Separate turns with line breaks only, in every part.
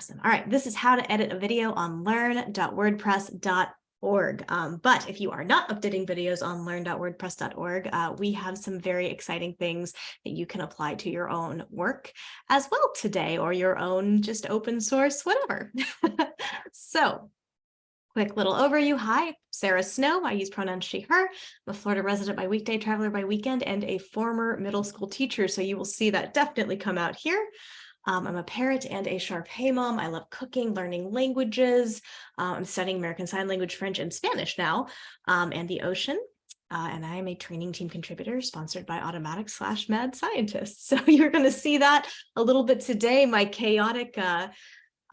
Awesome. All right. This is how to edit a video on learn.wordpress.org. Um, but if you are not updating videos on learn.wordpress.org, uh, we have some very exciting things that you can apply to your own work as well today or your own just open source, whatever. so Quick little overview. Hi, Sarah Snow. I use pronouns she, her. I'm a Florida resident by weekday, traveler by weekend, and a former middle school teacher. So you will see that definitely come out here. Um, I'm a parent and a Shar-Pei mom. I love cooking, learning languages. Uh, I'm studying American Sign Language, French, and Spanish now, um, and the ocean. Uh, and I am a training team contributor sponsored by Automattic slash Mad Scientist. So you're going to see that a little bit today, my chaotic uh,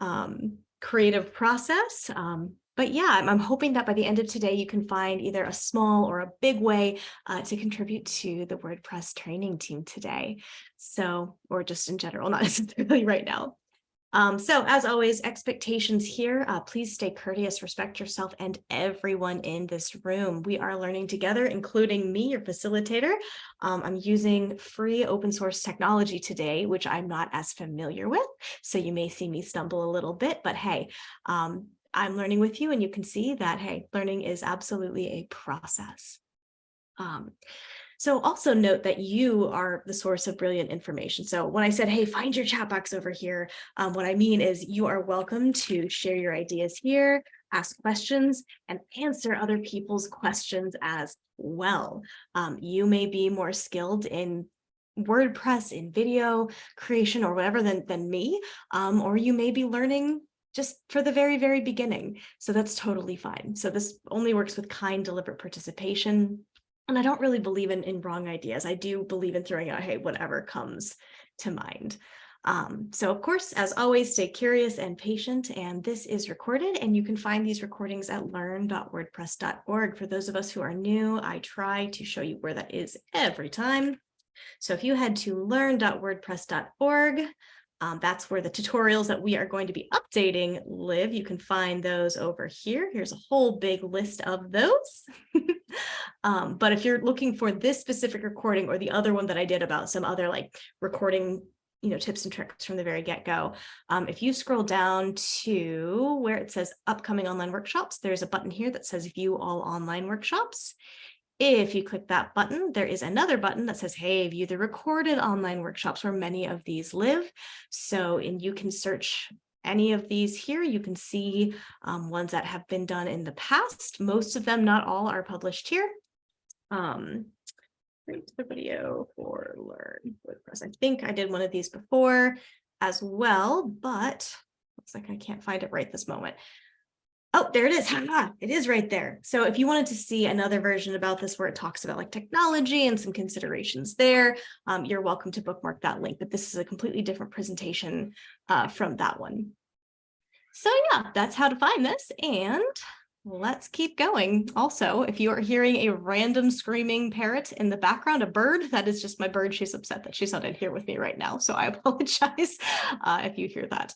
um, creative process. Um, but yeah, I'm, I'm, hoping that by the end of today, you can find either a small or a big way uh, to contribute to the WordPress training team today. So, or just in general, not necessarily right now. Um, so as always, expectations here, uh, please stay courteous, respect yourself and everyone in this room. We are learning together, including me, your facilitator. Um, I'm using free open source technology today, which I'm not as familiar with. So you may see me stumble a little bit, but hey, um, I'm learning with you and you can see that, hey, learning is absolutely a process. Um, so also note that you are the source of brilliant information. So when I said, hey, find your chat box over here, um, what I mean is you are welcome to share your ideas here, ask questions, and answer other people's questions as well. Um, you may be more skilled in WordPress, in video creation, or whatever than, than me, um, or you may be learning just for the very, very beginning. So that's totally fine. So this only works with kind, deliberate participation. And I don't really believe in, in wrong ideas. I do believe in throwing out, hey, whatever comes to mind. Um, so of course, as always, stay curious and patient. And this is recorded and you can find these recordings at learn.wordpress.org. For those of us who are new, I try to show you where that is every time. So if you head to learn.wordpress.org, um, that's where the tutorials that we are going to be updating live. You can find those over here. Here's a whole big list of those. um, but if you're looking for this specific recording or the other one that I did about some other like recording you know, tips and tricks from the very get-go. Um, if you scroll down to where it says upcoming online workshops, there's a button here that says view all online workshops. If you click that button, there is another button that says, hey, view the recorded online workshops where many of these live. So, and you can search any of these here. You can see um, ones that have been done in the past. Most of them, not all, are published here. Um, to the video for Learn WordPress. I think I did one of these before as well, but looks like I can't find it right this moment. Oh, there it is. Ha, it is right there. So if you wanted to see another version about this where it talks about like technology and some considerations there, um, you're welcome to bookmark that link. But this is a completely different presentation uh, from that one. So yeah, that's how to find this. And let's keep going. Also, if you are hearing a random screaming parrot in the background, a bird, that is just my bird. She's upset that she's not in here with me right now. So I apologize uh, if you hear that.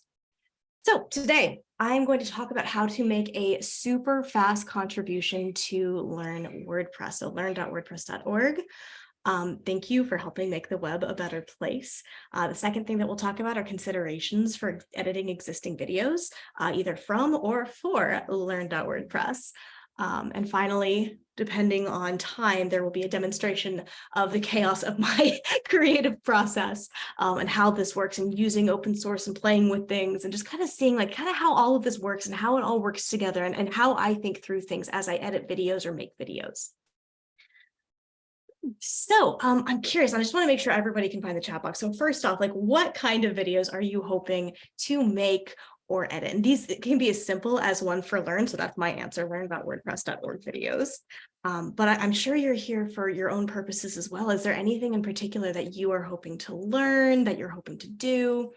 So today I'm going to talk about how to make a super fast contribution to Learn WordPress. So learn.wordpress.org. Um, thank you for helping make the web a better place. Uh, the second thing that we'll talk about are considerations for editing existing videos, uh, either from or for learn.wordpress. Um, and finally, depending on time, there will be a demonstration of the chaos of my creative process um, and how this works and using open source and playing with things and just kind of seeing like kind of how all of this works and how it all works together and, and how I think through things as I edit videos or make videos. So um, I'm curious, I just want to make sure everybody can find the chat box. So first off, like what kind of videos are you hoping to make or edit. And these can be as simple as one for learn. So that's my answer, learn about WordPress.org videos. Um, but I, am sure you're here for your own purposes as well. Is there anything in particular that you are hoping to learn, that you're hoping to do,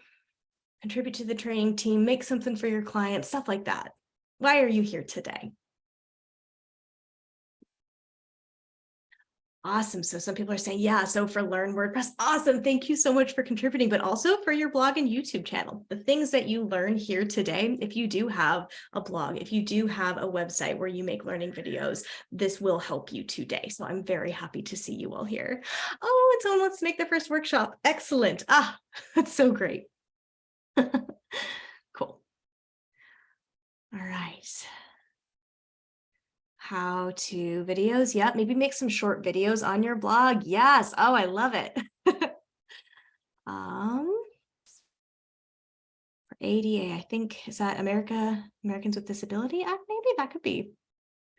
contribute to the training team, make something for your clients, stuff like that? Why are you here today? Awesome. So some people are saying, yeah, so for Learn WordPress, awesome. Thank you so much for contributing, but also for your blog and YouTube channel. The things that you learn here today, if you do have a blog, if you do have a website where you make learning videos, this will help you today. So I'm very happy to see you all here. Oh, and someone wants to make the first workshop. Excellent. Ah, that's so great. Cool. All right. How to videos. Yep. Maybe make some short videos on your blog. Yes. Oh, I love it. um, for ADA, I think, is that America, Americans with Disability Act? Maybe that could be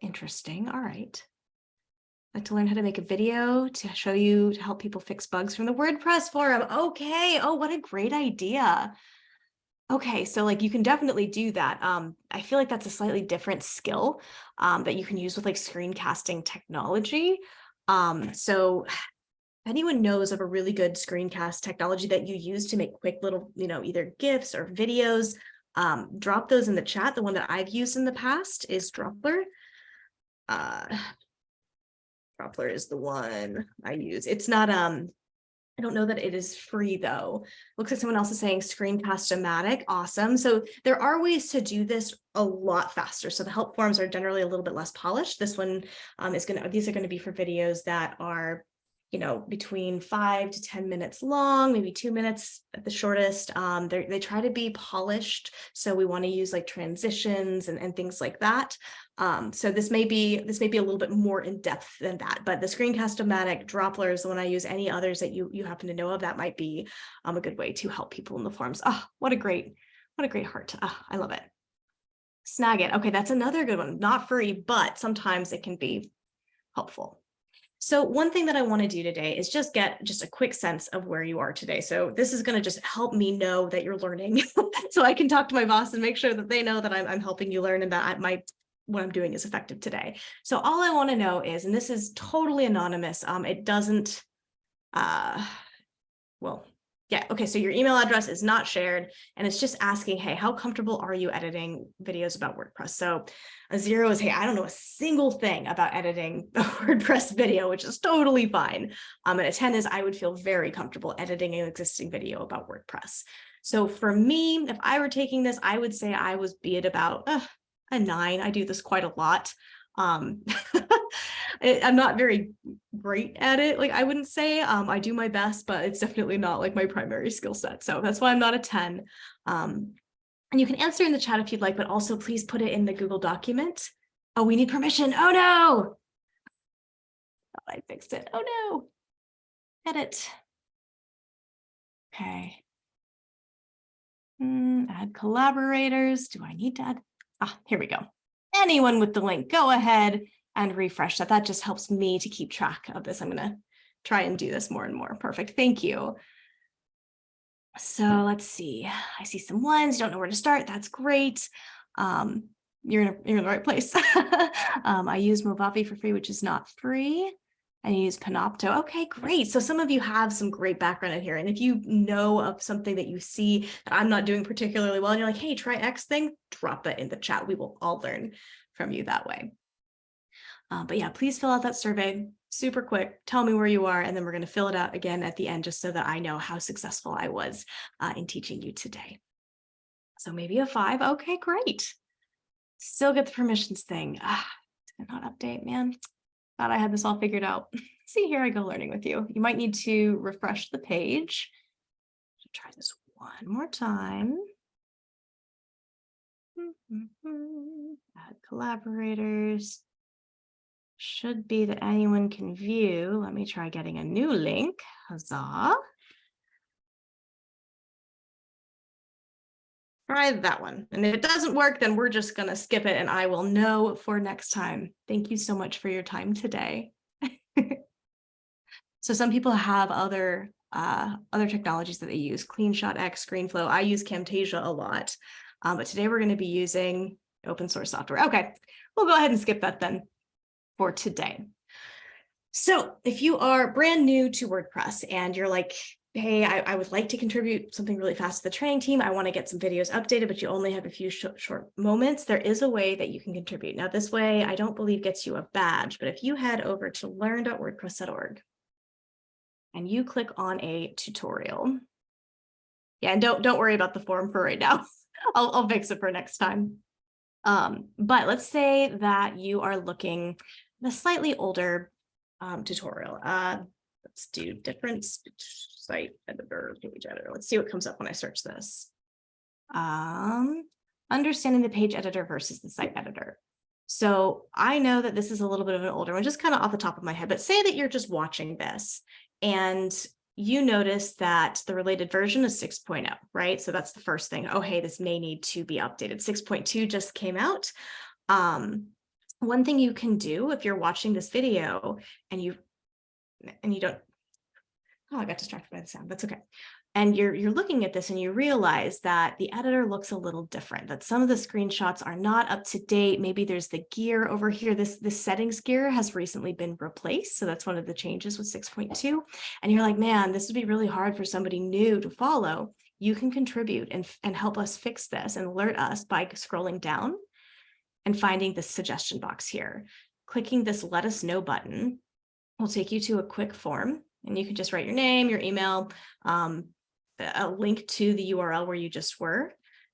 interesting. All right. Like to learn how to make a video to show you to help people fix bugs from the WordPress forum. Okay. Oh, what a great idea. Okay, so like you can definitely do that. Um, I feel like that's a slightly different skill um, that you can use with like screencasting technology. Um, so if anyone knows of a really good screencast technology that you use to make quick little, you know, either GIFs or videos, um, drop those in the chat. The one that I've used in the past is Droplr. Uh, Droplr is the one I use. It's not, um, I don't know that it is free though. Looks like someone else is saying Screencast-O-Matic. Awesome. So there are ways to do this a lot faster. So the help forms are generally a little bit less polished. This one um, is going to, these are going to be for videos that are you know, between five to 10 minutes long, maybe two minutes at the shortest. Um, they try to be polished. So we want to use like transitions and, and things like that. Um, so this may be this may be a little bit more in depth than that, but the Screencast-O-Matic Droplr is the one I use. Any others that you you happen to know of, that might be um, a good way to help people in the forums. Oh, what a great, what a great heart. Oh, I love it. Snagit. Okay, that's another good one. Not free, but sometimes it can be helpful. So one thing that I want to do today is just get just a quick sense of where you are today. So this is going to just help me know that you're learning so I can talk to my boss and make sure that they know that I'm, I'm helping you learn and that I, my what I'm doing is effective today. So all I want to know is, and this is totally anonymous, um, it doesn't, uh, well, yeah, okay, so your email address is not shared and it's just asking, hey, how comfortable are you editing videos about WordPress? So a zero is, hey, I don't know a single thing about editing a WordPress video, which is totally fine. Um, and a 10 is I would feel very comfortable editing an existing video about WordPress. So for me, if I were taking this, I would say I was be it about uh, a nine. I do this quite a lot. Um, I'm not very great at it. Like I wouldn't say um, I do my best, but it's definitely not like my primary skill set. So that's why I'm not a 10. Um, and you can answer in the chat if you'd like, but also please put it in the Google document. Oh, we need permission. Oh no. Thought I fixed it. Oh no. Edit. Okay. Mm, add collaborators. Do I need to add? Ah, here we go. Anyone with the link, go ahead and refresh that. That just helps me to keep track of this. I'm going to try and do this more and more. Perfect. Thank you. So let's see. I see some ones. Don't know where to start. That's great. Um, you're in, a, you're in the right place. um, I use Movavi for free, which is not free. I use Panopto. Okay, great. So some of you have some great background in here. And if you know of something that you see that I'm not doing particularly well, and you're like, hey, try X thing, drop that in the chat. We will all learn from you that way. Uh, but yeah, please fill out that survey super quick. Tell me where you are, and then we're going to fill it out again at the end just so that I know how successful I was uh, in teaching you today. So maybe a five. Okay, great. Still get the permissions thing. Ah, did not update, man. Thought I had this all figured out. See, here I go learning with you. You might need to refresh the page. Try this one more time. Add collaborators should be that anyone can view. Let me try getting a new link. Huzzah. Try that one. And if it doesn't work, then we're just going to skip it and I will know for next time. Thank you so much for your time today. so some people have other uh, other technologies that they use, CleanShot X, ScreenFlow. I use Camtasia a lot, um, but today we're going to be using open source software. Okay, we'll go ahead and skip that then for today. So if you are brand new to WordPress and you're like, hey, I, I, would like to contribute something really fast to the training team. I want to get some videos updated, but you only have a few sh short moments. There is a way that you can contribute. Now, this way, I don't believe gets you a badge, but if you head over to learn.wordpress.org and you click on a tutorial, yeah, and don't, don't worry about the form for right now. I'll, I'll fix it for next time. Um, but let's say that you are looking a slightly older um, tutorial. Uh, let's do different site editor, page editor. Let's see what comes up when I search this. Um, understanding the page editor versus the site editor. So I know that this is a little bit of an older one, just kind of off the top of my head, but say that you're just watching this and you notice that the related version is 6.0, right? So that's the first thing. Oh, hey, this may need to be updated. 6.2 just came out. Um, one thing you can do if you're watching this video and you and you don't, oh, I got distracted by the sound. That's okay. And you're you're looking at this and you realize that the editor looks a little different that some of the screenshots are not up to date. Maybe there's the gear over here. This this settings gear has recently been replaced so that's one of the changes with 6.2 and you're like man this would be really hard for somebody new to follow. You can contribute and and help us fix this and alert us by scrolling down and finding the suggestion box here clicking this let us know button will take you to a quick form and you can just write your name, your email, um, a link to the URL where you just were.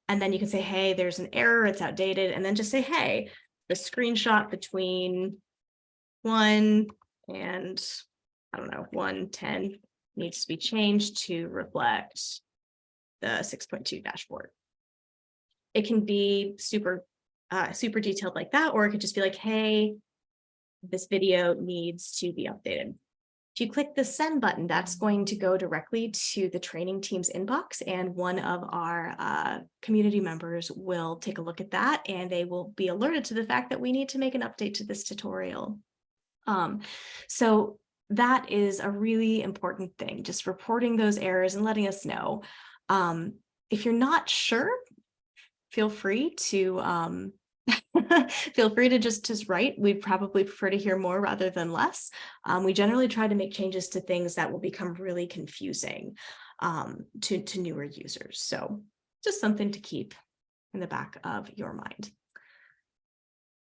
And then you can say, hey, there's an error, it's outdated. And then just say, hey, the screenshot between one and I don't know, 110 needs to be changed to reflect the 6.2 dashboard. It can be super, uh, super detailed like that, or it could just be like, hey, this video needs to be updated. If you click the send button, that's going to go directly to the training team's inbox and one of our uh, community members will take a look at that and they will be alerted to the fact that we need to make an update to this tutorial. Um, so that is a really important thing, just reporting those errors and letting us know. Um, if you're not sure, feel free to um, Feel free to just, just write. We'd probably prefer to hear more rather than less. Um, we generally try to make changes to things that will become really confusing um, to, to newer users. So just something to keep in the back of your mind.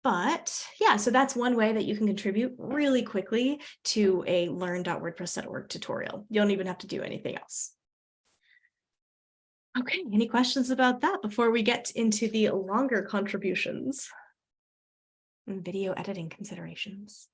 But yeah, so that's one way that you can contribute really quickly to a learn.wordpress.org tutorial. You don't even have to do anything else. Okay, any questions about that before we get into the longer contributions? And video editing considerations.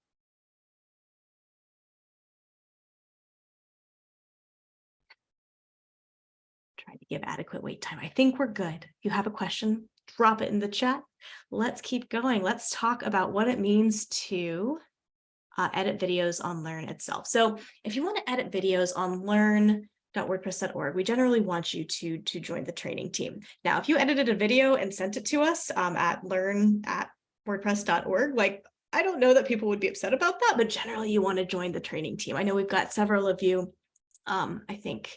Try to give adequate wait time. I think we're good. If you have a question, drop it in the chat. Let's keep going. Let's talk about what it means to uh, edit videos on Learn itself. So if you want to edit videos on Learn, wordpress.org, we generally want you to, to join the training team. Now, if you edited a video and sent it to us um, at learn at wordpress.org, like I don't know that people would be upset about that, but generally you want to join the training team. I know we've got several of you, um, I think,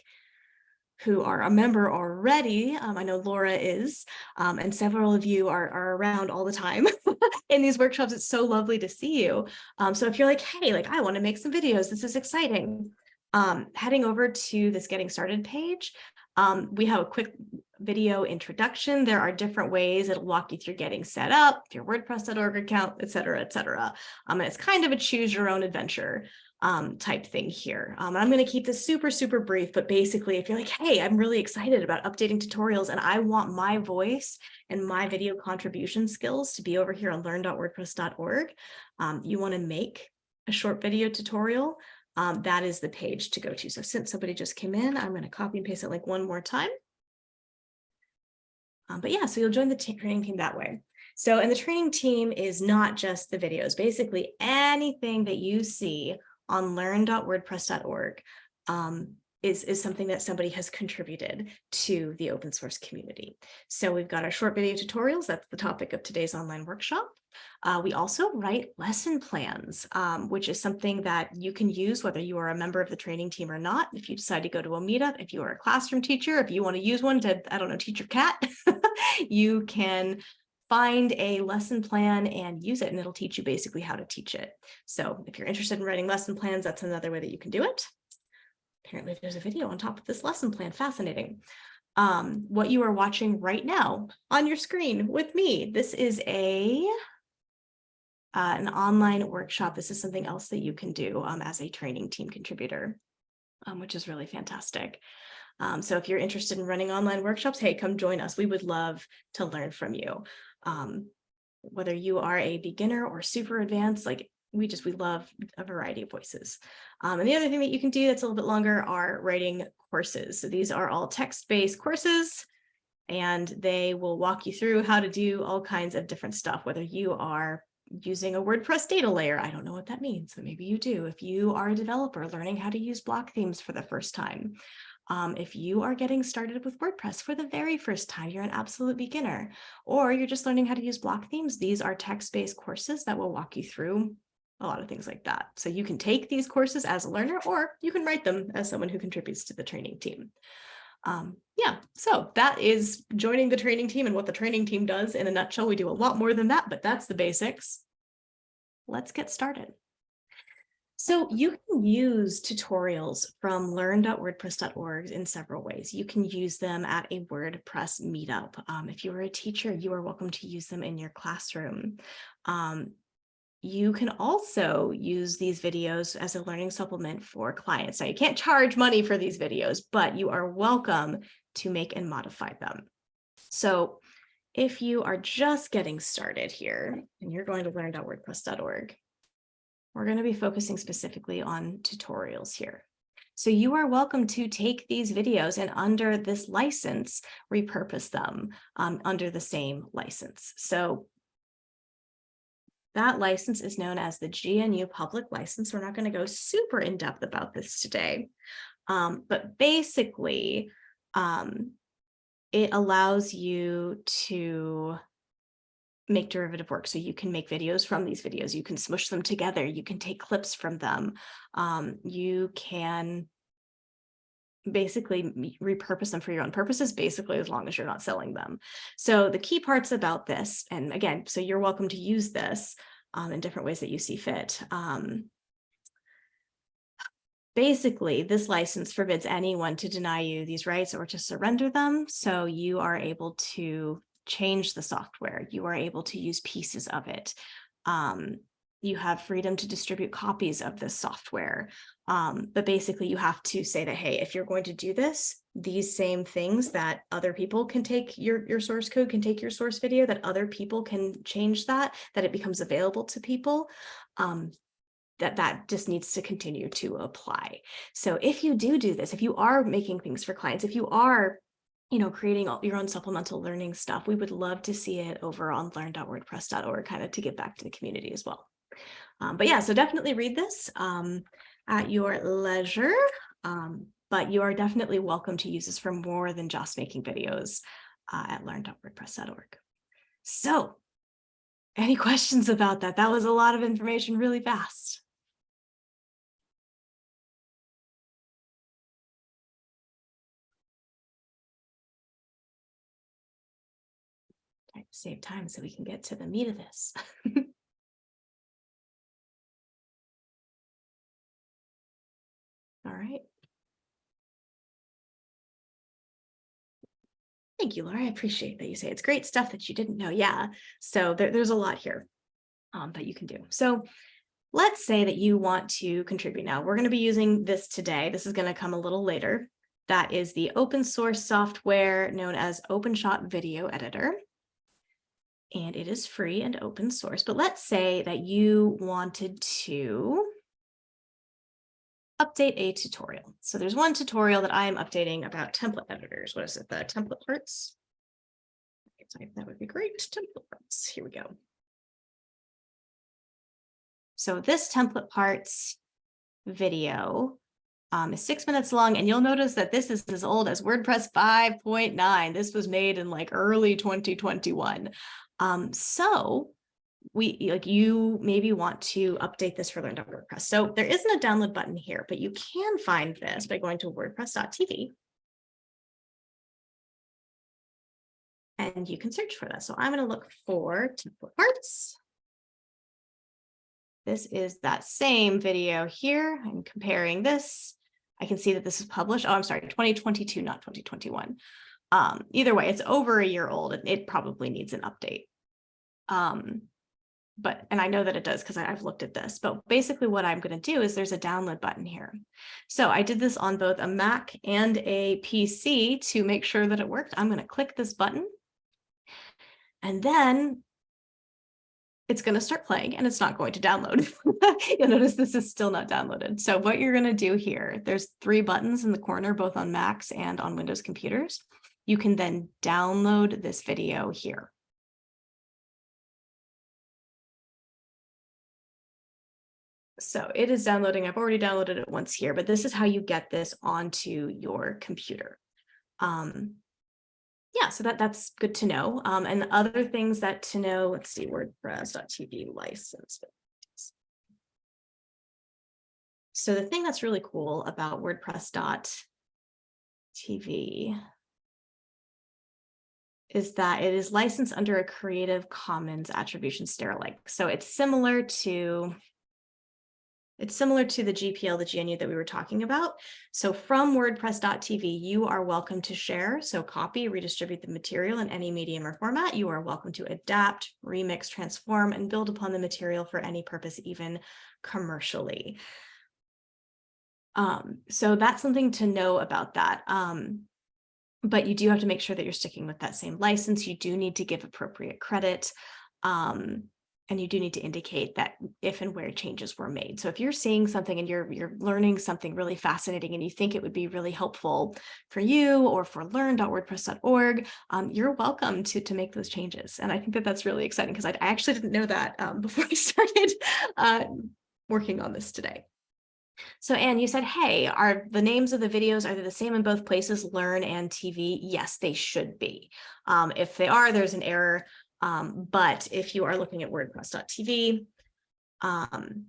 who are a member already. Um, I know Laura is, um, and several of you are, are around all the time in these workshops. It's so lovely to see you. Um, so if you're like, hey, like I want to make some videos, this is exciting. Um, heading over to this getting started page, um, we have a quick video introduction. There are different ways it'll walk you through getting set up, your WordPress.org account, et cetera, et cetera. Um, and it's kind of a choose your own adventure um, type thing here. Um, I'm going to keep this super, super brief, but basically if you're like, hey, I'm really excited about updating tutorials and I want my voice and my video contribution skills to be over here on learn.wordpress.org, um, you want to make a short video tutorial, um, that is the page to go to. So since somebody just came in, I'm going to copy and paste it like one more time. Um, but yeah, so you'll join the training team that way. So, and the training team is not just the videos, basically anything that you see on learn.wordpress.org um, is, is something that somebody has contributed to the open source community. So we've got our short video tutorials. That's the topic of today's online workshop. Uh, we also write lesson plans, um, which is something that you can use whether you are a member of the training team or not. If you decide to go to a meetup, if you are a classroom teacher, if you want to use one to, I don't know, teach your cat, you can find a lesson plan and use it and it'll teach you basically how to teach it. So if you're interested in writing lesson plans, that's another way that you can do it. Apparently there's a video on top of this lesson plan, fascinating. Um, what you are watching right now on your screen with me, this is a uh, an online workshop. This is something else that you can do um, as a training team contributor, um, which is really fantastic. Um, so if you're interested in running online workshops, hey, come join us. We would love to learn from you. Um, whether you are a beginner or super advanced, like we just, we love a variety of voices. Um, and the other thing that you can do that's a little bit longer are writing courses. So these are all text-based courses and they will walk you through how to do all kinds of different stuff, whether you are using a WordPress data layer. I don't know what that means, but maybe you do. If you are a developer learning how to use block themes for the first time, um, if you are getting started with WordPress for the very first time, you're an absolute beginner, or you're just learning how to use block themes, these are text-based courses that will walk you through a lot of things like that. So you can take these courses as a learner, or you can write them as someone who contributes to the training team. Um, yeah, so that is joining the training team and what the training team does in a nutshell. We do a lot more than that, but that's the basics. Let's get started. So you can use tutorials from learn.wordpress.org in several ways. You can use them at a WordPress meetup. Um, if you are a teacher, you are welcome to use them in your classroom. Um, you can also use these videos as a learning supplement for clients. Now you can't charge money for these videos, but you are welcome to make and modify them. So if you are just getting started here and you're going to learn.wordpress.org, we're going to be focusing specifically on tutorials here. So you are welcome to take these videos and under this license, repurpose them um, under the same license. So that license is known as the GNU public license. We're not going to go super in depth about this today, um, but basically um, it allows you to make derivative work. So you can make videos from these videos, you can smush them together, you can take clips from them, um, you can basically repurpose them for your own purposes, basically as long as you're not selling them. So the key parts about this, and again, so you're welcome to use this um, in different ways that you see fit. Um, basically, this license forbids anyone to deny you these rights or to surrender them. So you are able to change the software. You are able to use pieces of it. Um, you have freedom to distribute copies of this software. Um, but basically you have to say that, hey, if you're going to do this, these same things that other people can take your, your source code, can take your source video, that other people can change that, that it becomes available to people, um, that that just needs to continue to apply. So if you do do this, if you are making things for clients, if you are you know, creating your own supplemental learning stuff, we would love to see it over on learn.wordpress.org kind of to give back to the community as well. Um, but yeah, so definitely read this um, at your leisure, um, but you are definitely welcome to use this for more than just making videos uh, at learn.wordpress.org. So any questions about that? That was a lot of information really fast. save time so we can get to the meat of this. All right. Thank you, Laura. I appreciate that you say it's great stuff that you didn't know. Yeah, so there, there's a lot here um, that you can do. So let's say that you want to contribute now. We're going to be using this today. This is going to come a little later. That is the open source software known as OpenShot Video Editor and it is free and open source. But let's say that you wanted to update a tutorial. So there's one tutorial that I am updating about template editors. What is it? The template parts? That would be great. Template parts. Here we go. So this template parts video um, is six minutes long, and you'll notice that this is as old as WordPress 5.9. This was made in like early 2021. Um, so we like you maybe want to update this for Learn WordPress. So there isn't a download button here, but you can find this by going to wordpress.tv. And you can search for this. So I'm going to look for template parts. This is that same video here. I'm comparing this. I can see that this is published. Oh, I'm sorry, 2022, not 2021. Um, either way, it's over a year old and it probably needs an update. Um, but, and I know that it does because I've looked at this, but basically what I'm going to do is there's a download button here. So I did this on both a Mac and a PC to make sure that it worked. I'm going to click this button and then it's going to start playing and it's not going to download. You'll notice this is still not downloaded. So what you're going to do here, there's three buttons in the corner, both on Macs and on Windows computers. you can then download this video here. So it is downloading. I've already downloaded it once here, but this is how you get this onto your computer. Um, yeah, so that that's good to know. Um, and other things that to know, let's see, WordPress.tv license. So the thing that's really cool about WordPress.tv is that it is licensed under a Creative Commons Attribution ShareAlike. So it's similar to it's similar to the GPL, the GNU that we were talking about. So from WordPress.tv, you are welcome to share. So copy, redistribute the material in any medium or format. You are welcome to adapt, remix, transform, and build upon the material for any purpose, even commercially. Um, so that's something to know about that. Um, but you do have to make sure that you're sticking with that same license. You do need to give appropriate credit. Um, and you do need to indicate that if and where changes were made. So if you're seeing something and you're you're learning something really fascinating and you think it would be really helpful for you or for learn.wordpress.org, um, you're welcome to, to make those changes. And I think that that's really exciting because I, actually didn't know that um, before I started uh, working on this today. So Anne, you said, hey, are the names of the videos, are they the same in both places, Learn and TV? Yes, they should be. Um, if they are, there's an error. Um, but if you are looking at WordPress.tv, um,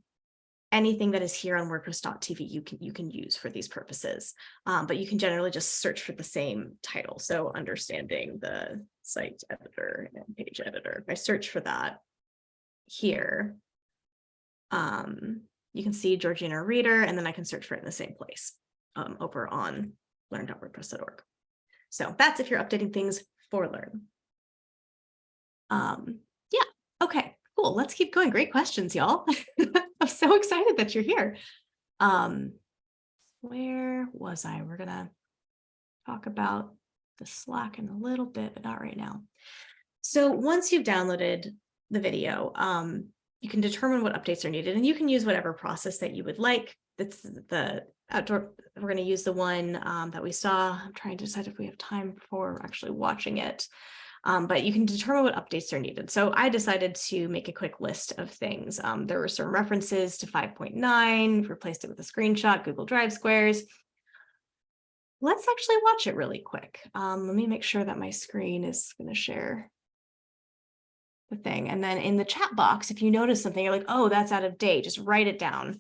anything that is here on WordPress.tv you can you can use for these purposes. Um, but you can generally just search for the same title. So understanding the site editor and page editor. If I search for that here, um, you can see Georgina Reader, and then I can search for it in the same place um, over on learn.wordpress.org. So that's if you're updating things for Learn. Um, yeah, okay, cool. Let's keep going. Great questions, y'all. I'm so excited that you're here. Um, where was I? We're gonna talk about the Slack in a little bit, but not right now. So once you've downloaded the video, um, you can determine what updates are needed and you can use whatever process that you would like. That's the outdoor, we're going to use the one um, that we saw. I'm trying to decide if we have time for actually watching it um, but you can determine what updates are needed. So I decided to make a quick list of things. Um, there were some references to 5.9, replaced it with a screenshot, Google Drive squares. Let's actually watch it really quick. Um, let me make sure that my screen is going to share the thing. And then in the chat box, if you notice something, you're like, oh, that's out of date, just write it down.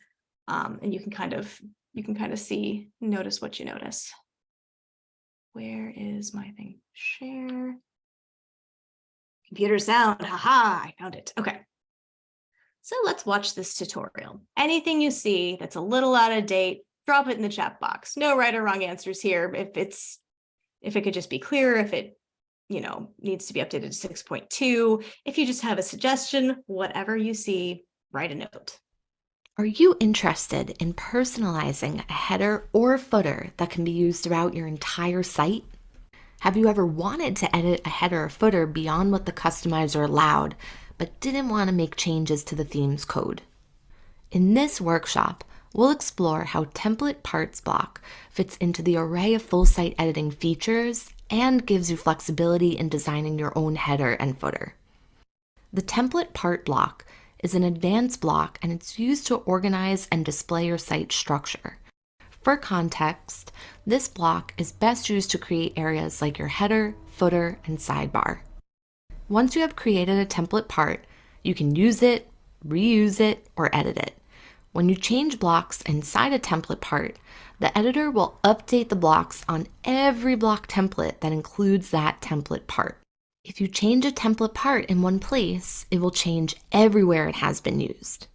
Um, and you can kind of, you can kind of see, notice what you notice. Where is my thing? Share. Computer sound, haha, I found it. Okay. So let's watch this tutorial. Anything you see that's a little out of date, drop it in the chat box. No right or wrong answers here. If it's, if it could just be clear, if it, you know, needs to be updated to 6.2, if you just have a suggestion, whatever you see, write a note.
Are you interested in personalizing a header or footer that can be used throughout your entire site? Have you ever wanted to edit a header or footer beyond what the customizer allowed, but didn't want to make changes to the theme's code? In this workshop, we'll explore how template parts block fits into the array of full site editing features and gives you flexibility in designing your own header and footer. The template part block is an advanced block and it's used to organize and display your site structure. For context, this block is best used to create areas like your header, footer, and sidebar. Once you have created a template part, you can use it, reuse it, or edit it. When you change blocks inside a template part, the editor will update the blocks on every block template that includes that template part. If you change a template part in one place, it will change everywhere it has been used.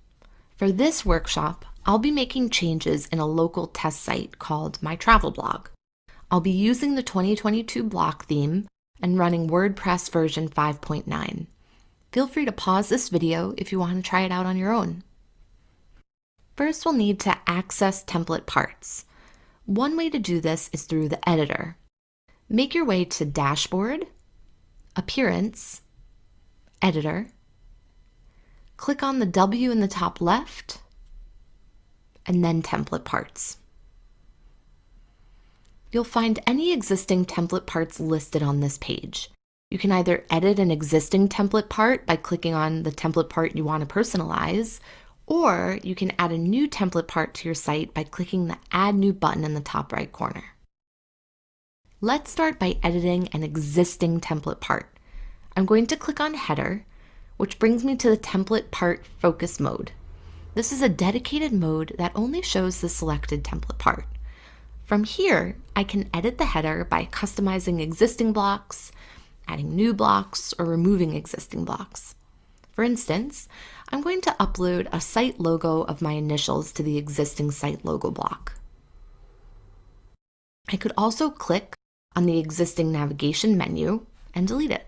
For this workshop, I'll be making changes in a local test site called My Travel Blog. I'll be using the 2022 block theme and running WordPress version 5.9. Feel free to pause this video if you want to try it out on your own. First, we'll need to access template parts. One way to do this is through the editor. Make your way to Dashboard, Appearance, Editor. Click on the W in the top left and then template parts. you'll find any existing template parts listed on this page. You can either edit an existing template part by clicking on the template part you want to personalize, or you can add a new template part to your site by clicking the Add New button in the top right corner. Let's start by editing an existing template part. I'm going to click on Header, which brings me to the template part focus mode. This is a dedicated mode that only shows the selected template part. From here, I can edit the header by customizing existing blocks, adding new blocks, or removing existing blocks. For instance, I'm going to upload a site logo of my initials to the existing site logo block. I could also click on the existing navigation menu and delete it.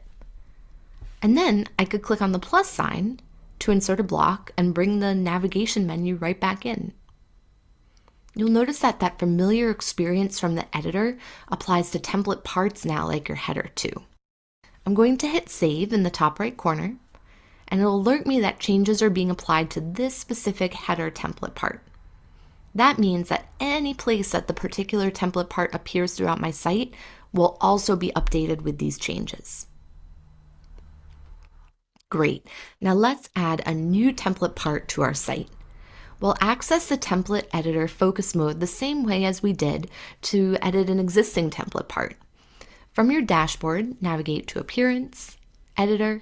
And then I could click on the plus sign to insert a block and bring the navigation menu right back in. You'll notice that that familiar experience from the editor applies to template parts now like your header too. I'm going to hit save in the top right corner and it'll alert me that changes are being applied to this specific header template part. That means that any place that the particular template part appears throughout my site will also be updated with these changes. Great. Now let's add a new template part to our site. We'll access the template editor focus mode the same way as we did to edit an existing template part. From your dashboard, navigate to Appearance, Editor,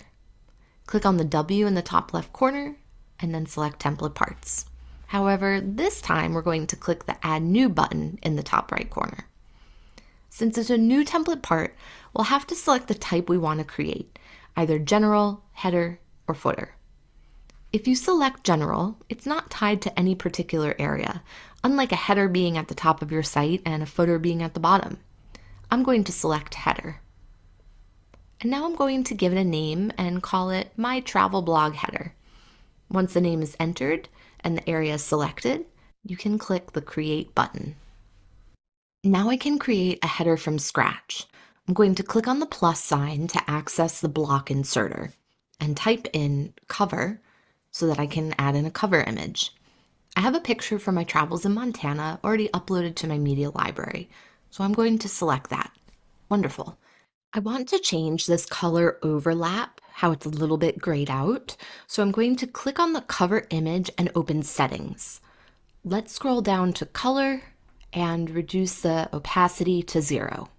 click on the W in the top left corner, and then select Template Parts. However, this time we're going to click the Add New button in the top right corner. Since it's a new template part, we'll have to select the type we want to create, either General, Header, or Footer. If you select general, it's not tied to any particular area, unlike a header being at the top of your site and a footer being at the bottom. I'm going to select header. And now I'm going to give it a name and call it my travel blog header. Once the name is entered and the area is selected, you can click the create button. Now I can create a header from scratch. I'm going to click on the plus sign to access the block inserter and type in cover so that I can add in a cover image. I have a picture from my travels in Montana already uploaded to my media library, so I'm going to select that. Wonderful. I want to change this color overlap, how it's a little bit grayed out, so I'm going to click on the cover image and open settings. Let's scroll down to color and reduce the opacity to zero.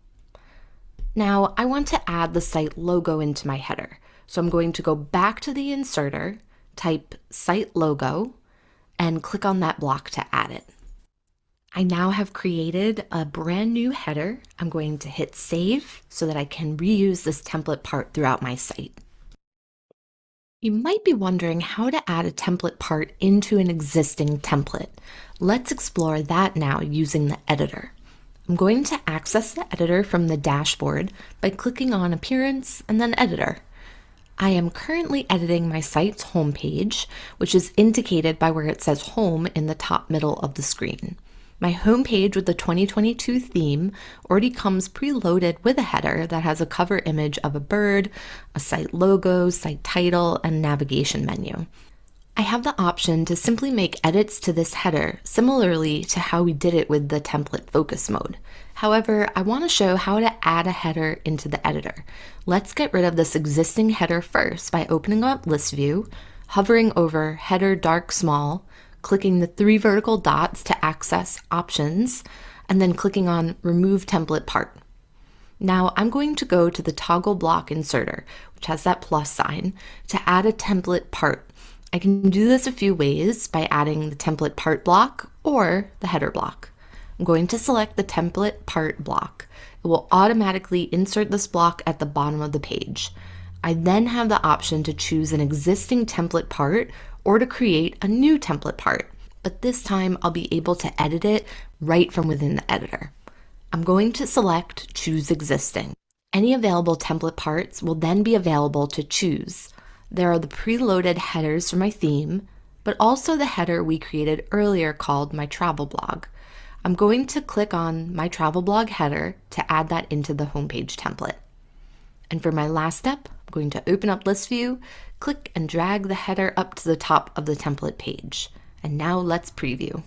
Now I want to add the site logo into my header, so I'm going to go back to the inserter type site logo and click on that block to add it. I now have created a brand new header. I'm going to hit save so that I can reuse this template part throughout my site. You might be wondering how to add a template part into an existing template. Let's explore that now using the editor. I'm going to access the editor from the dashboard by clicking on Appearance and then Editor. I am currently editing my site's homepage, which is indicated by where it says home in the top middle of the screen. My homepage with the 2022 theme already comes preloaded with a header that has a cover image of a bird, a site logo, site title, and navigation menu. I have the option to simply make edits to this header similarly to how we did it with the template focus mode. However, I want to show how to add a header into the editor. Let's get rid of this existing header first by opening up list view, hovering over header dark small, clicking the three vertical dots to access options, and then clicking on remove template part. Now I'm going to go to the toggle block inserter, which has that plus sign, to add a template part. I can do this a few ways by adding the template part block or the header block. I'm going to select the template part block. It will automatically insert this block at the bottom of the page. I then have the option to choose an existing template part or to create a new template part, but this time I'll be able to edit it right from within the editor. I'm going to select Choose Existing. Any available template parts will then be available to choose. There are the preloaded headers for my theme, but also the header we created earlier called my travel blog. I'm going to click on my travel blog header to add that into the homepage template. And for my last step, I'm going to open up list view, click and drag the header up to the top of the template page. And now let's preview.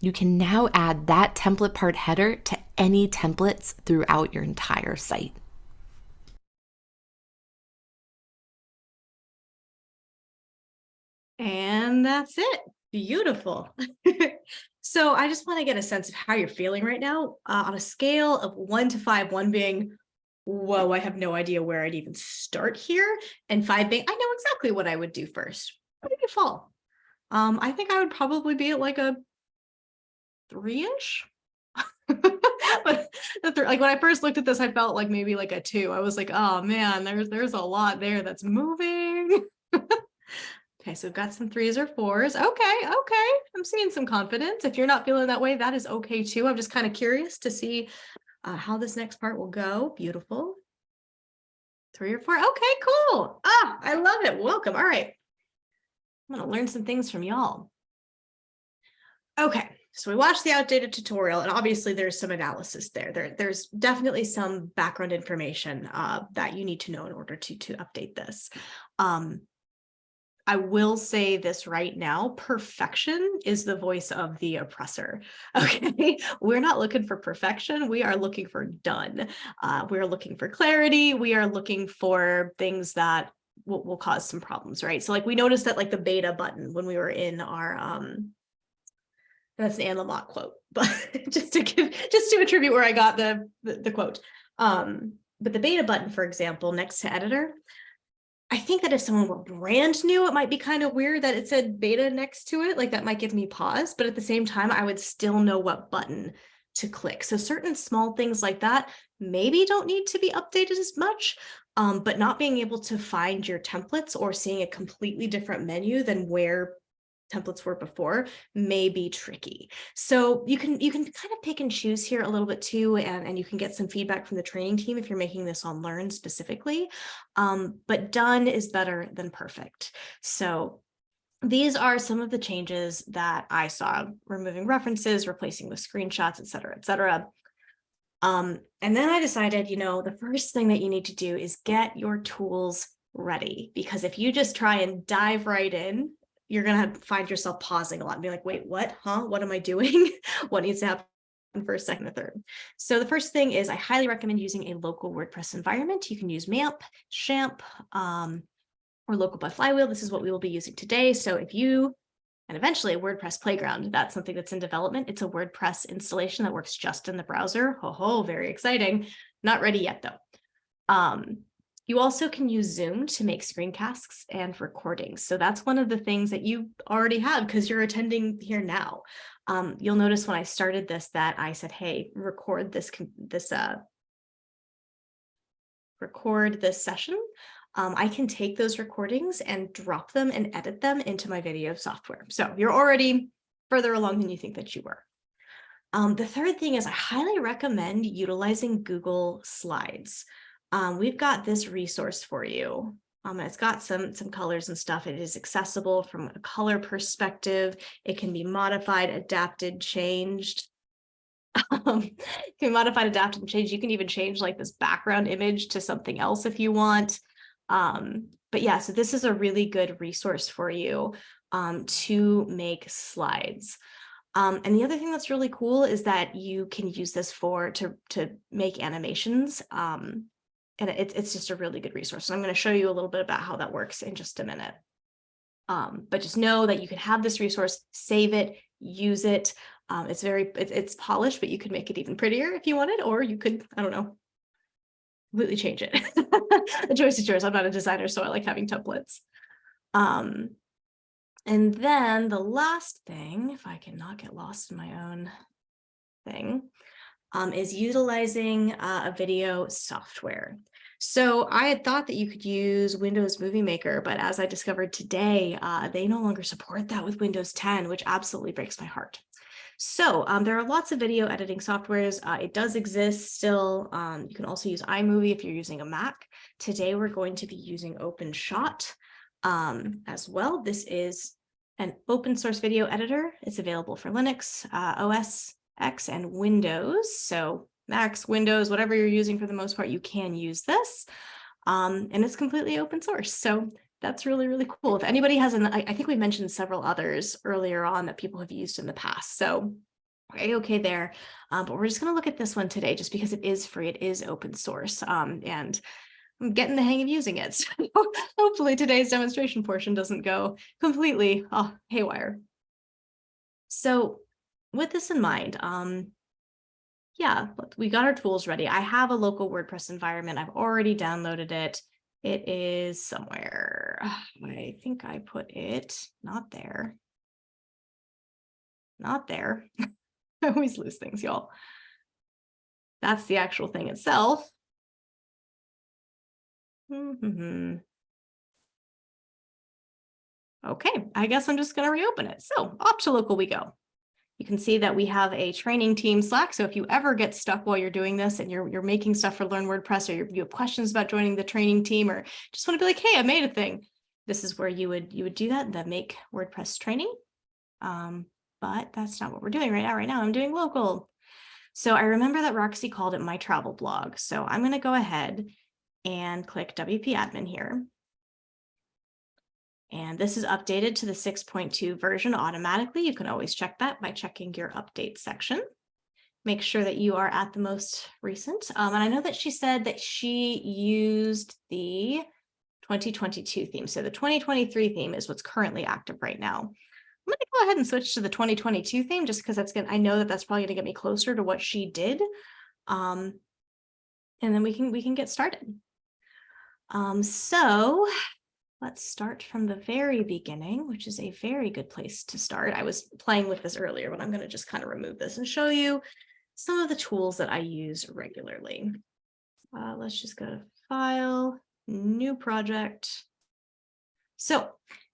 You can now add that template part header to any templates throughout your entire site.
And that's it. Beautiful. so I just want to get a sense of how you're feeling right now uh, on a scale of one to five, one being, whoa, I have no idea where I'd even start here. And five being, I know exactly what I would do first. Where did you fall? Um, I think I would probably be at like a three-ish. but like when I first looked at this, I felt like maybe like a two. I was like, oh man, there's there's a lot there that's moving. Okay, so we've got some threes or fours. Okay, okay. I'm seeing some confidence. If you're not feeling that way, that is okay too. I'm just kind of curious to see uh, how this next part will go. Beautiful. Three or four. Okay, cool. Ah, I love it. Welcome. All right. I'm going to learn some things from y'all. Okay, so we watched the outdated tutorial and obviously there's some analysis there. there there's definitely some background information uh, that you need to know in order to, to update this. Um, I will say this right now, perfection is the voice of the oppressor. Okay, we're not looking for perfection. We are looking for done. Uh, we're looking for clarity. We are looking for things that will, will cause some problems, right? So like we noticed that like the beta button when we were in our, um, that's an Anne Lamott quote, but just to give, just to attribute where I got the, the, the quote. Um, but the beta button, for example, next to editor, I think that if someone were brand new, it might be kind of weird that it said beta next to it. Like that might give me pause, but at the same time, I would still know what button to click. So certain small things like that maybe don't need to be updated as much, um, but not being able to find your templates or seeing a completely different menu than where templates were before may be tricky. So you can you can kind of pick and choose here a little bit too, and, and you can get some feedback from the training team if you're making this on Learn specifically. Um, but done is better than perfect. So these are some of the changes that I saw, removing references, replacing with screenshots, et cetera, et cetera. Um, and then I decided, you know, the first thing that you need to do is get your tools ready, because if you just try and dive right in you're going to find yourself pausing a lot and be like, wait, what, huh? What am I doing? what needs to happen? first, second, or third. So the first thing is I highly recommend using a local WordPress environment. You can use MAMP, XAMPP, um, or local by Flywheel. This is what we will be using today. So if you, and eventually a WordPress playground, that's something that's in development. It's a WordPress installation that works just in the browser. Ho ho, very exciting. Not ready yet though. Um, you also can use Zoom to make screencasts and recordings. So that's one of the things that you already have because you're attending here now. Um, you'll notice when I started this that I said, hey, record this, this uh, record this session. Um, I can take those recordings and drop them and edit them into my video software. So you're already further along than you think that you were. Um, the third thing is I highly recommend utilizing Google Slides um, we've got this resource for you. Um, it's got some, some colors and stuff. It is accessible from a color perspective. It can be modified, adapted, changed. Um, can modified, adapted, and changed. You can even change like this background image to something else if you want. Um, but yeah, so this is a really good resource for you um, to make slides. Um, and the other thing that's really cool is that you can use this for to, to make animations. Um, and it's, it's just a really good resource. So I'm going to show you a little bit about how that works in just a minute. Um, but just know that you can have this resource, save it, use it. Um, it's very, it, it's polished, but you could make it even prettier if you wanted, or you could, I don't know, completely change it. the choice is yours. I'm not a designer, so I like having templates. Um, and then the last thing, if I can not get lost in my own thing, um, is utilizing uh, a video software. So I had thought that you could use Windows Movie Maker, but as I discovered today, uh, they no longer support that with Windows 10, which absolutely breaks my heart. So um, there are lots of video editing softwares. Uh, it does exist still. Um, you can also use iMovie if you're using a Mac. Today, we're going to be using OpenShot um, as well. This is an open source video editor. It's available for Linux, uh, OS X and Windows. So Macs, Windows, whatever you're using for the most part, you can use this. Um, and it's completely open source. So that's really, really cool. If anybody has an, I, I think we mentioned several others earlier on that people have used in the past. So okay there. Um, but we're just going to look at this one today just because it is free. It is open source. Um, and I'm getting the hang of using it. So hopefully today's demonstration portion doesn't go completely oh, haywire. So with this in mind, um, yeah, we got our tools ready. I have a local WordPress environment. I've already downloaded it. It is somewhere. I think I put it not there. Not there. I always lose things, y'all. That's the actual thing itself. Mm-hmm. Okay, I guess I'm just going to reopen it. So off to local we go. You can see that we have a training team Slack. So if you ever get stuck while you're doing this and you're, you're making stuff for Learn WordPress or you have questions about joining the training team or just want to be like, hey, I made a thing. This is where you would you would do that, the make WordPress training. Um, but that's not what we're doing right now. Right now I'm doing local. So I remember that Roxy called it my travel blog. So I'm going to go ahead and click WP admin here. And this is updated to the 6.2 version automatically. You can always check that by checking your update section. Make sure that you are at the most recent. Um, and I know that she said that she used the 2022 theme. So the 2023 theme is what's currently active right now. I'm going to go ahead and switch to the 2022 theme just because that's going to, I know that that's probably going to get me closer to what she did. Um, and then we can, we can get started. Um, so let's start from the very beginning, which is a very good place to start. I was playing with this earlier, but I'm going to just kind of remove this and show you some of the tools that I use regularly. Uh, let's just go to File, New Project. So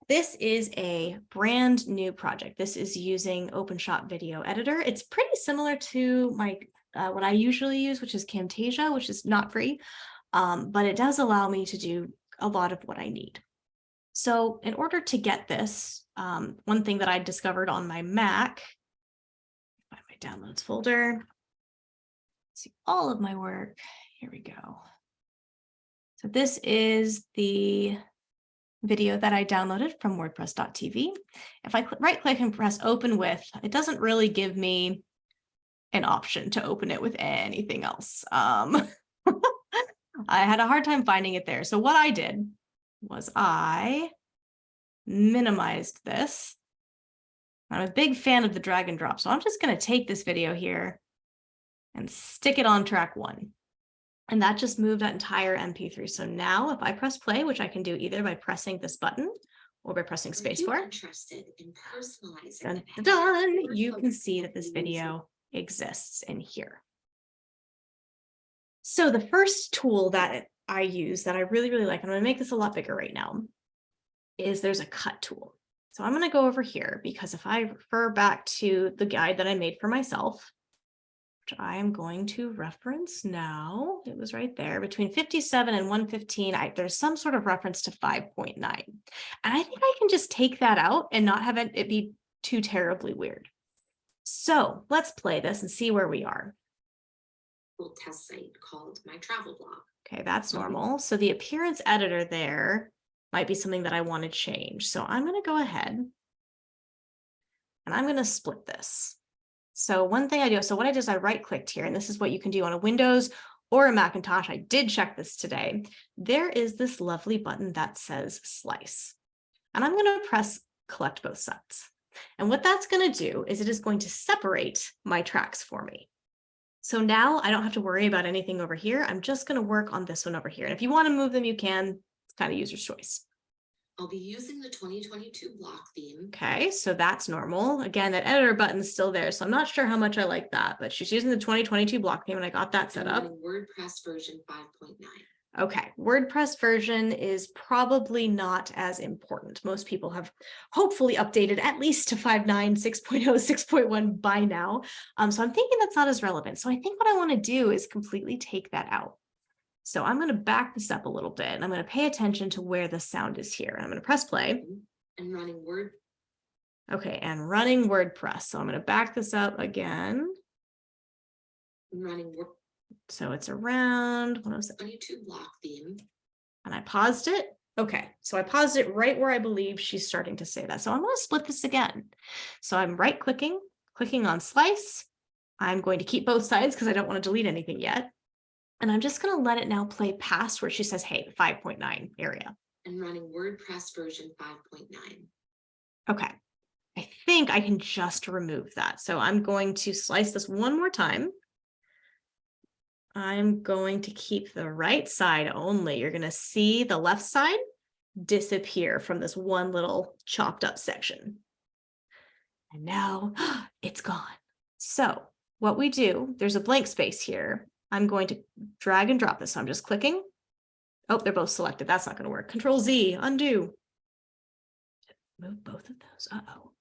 this is a brand new project. This is using OpenShot Video Editor. It's pretty similar to my uh, what I usually use, which is Camtasia, which is not free, um, but it does allow me to do a lot of what I need. So in order to get this, um, one thing that I discovered on my Mac, find my downloads folder, see all of my work. Here we go. So this is the video that I downloaded from wordpress.tv. If I right click and press open with, it doesn't really give me an option to open it with anything else. Um, I had a hard time finding it there. So what I did was I minimized this. I'm a big fan of the drag and drop, so I'm just going to take this video here and stick it on track one. And that just moved that entire MP3. So now if I press play, which I can do either by pressing this button or by pressing spacebar, interested in personalizing dun, dun, dun, you can see that this video exists in here. So the first tool that I use that I really, really like, I'm going to make this a lot bigger right now, is there's a cut tool. So I'm going to go over here because if I refer back to the guide that I made for myself, which I am going to reference now, it was right there between 57 and 115, I, there's some sort of reference to 5.9. And I think I can just take that out and not have it, it be too terribly weird. So let's play this and see where we are
test site called My Travel Blog.
Okay, that's um, normal. So the appearance editor there might be something that I want to change. So I'm going to go ahead and I'm going to split this. So one thing I do, so what I did is I right clicked here, and this is what you can do on a Windows or a Macintosh. I did check this today. There is this lovely button that says slice. And I'm going to press collect both sets. And what that's going to do is it is going to separate my tracks for me. So now I don't have to worry about anything over here. I'm just going to work on this one over here. And if you want to move them, you can. It's kind of user's choice.
I'll be using the 2022 block theme.
Okay, so that's normal. Again, that editor button's still there, so I'm not sure how much I like that, but she's using the 2022 block theme and I got that set up.
WordPress version 5.9.
Okay, WordPress version is probably not as important. Most people have hopefully updated at least to 5.9, 6.0, 6.1 by now. Um, so I'm thinking that's not as relevant. So I think what I want to do is completely take that out. So I'm going to back this up a little bit and I'm going to pay attention to where the sound is here. I'm going to press play.
And running Word.
Okay, and running WordPress. So I'm going to back this up again.
And running Word
so it's around, what was it?
22 block theme.
And I paused it. Okay, so I paused it right where I believe she's starting to say that. So I'm going to split this again. So I'm right clicking, clicking on slice. I'm going to keep both sides because I don't want to delete anything yet. And I'm just going to let it now play past where she says, hey, 5.9 area.
and running WordPress version 5.9.
Okay. I think I can just remove that. So I'm going to slice this one more time. I'm going to keep the right side only. You're going to see the left side disappear from this one little chopped up section. And now it's gone. So what we do, there's a blank space here. I'm going to drag and drop this. So I'm just clicking. Oh, they're both selected. That's not going to work. Control Z, undo. Move both of those. Uh-oh.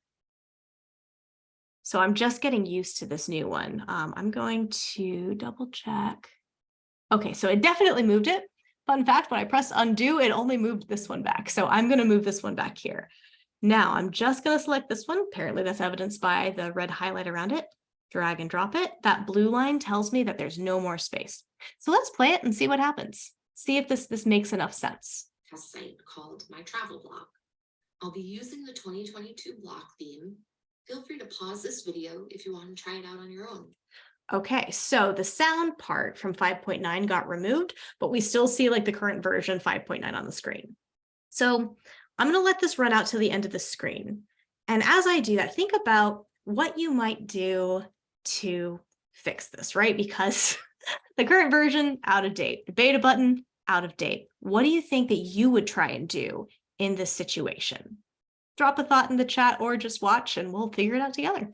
So I'm just getting used to this new one. Um, I'm going to double check. Okay, so it definitely moved it. Fun fact, when I press undo, it only moved this one back. So I'm going to move this one back here. Now I'm just going to select this one. Apparently that's evidenced by the red highlight around it. Drag and drop it. That blue line tells me that there's no more space. So let's play it and see what happens. See if this, this makes enough sense.
Site called My Travel Blog. I'll be using the 2022 block theme. Feel free to pause this video if you want to try it out on your own.
Okay, so the sound part from 5.9 got removed, but we still see like the current version 5.9 on the screen. So I'm going to let this run out to the end of the screen. And as I do that, think about what you might do to fix this, right? Because the current version out of date, the beta button out of date. What do you think that you would try and do in this situation? Drop a thought in the chat or just watch and we'll figure it out together.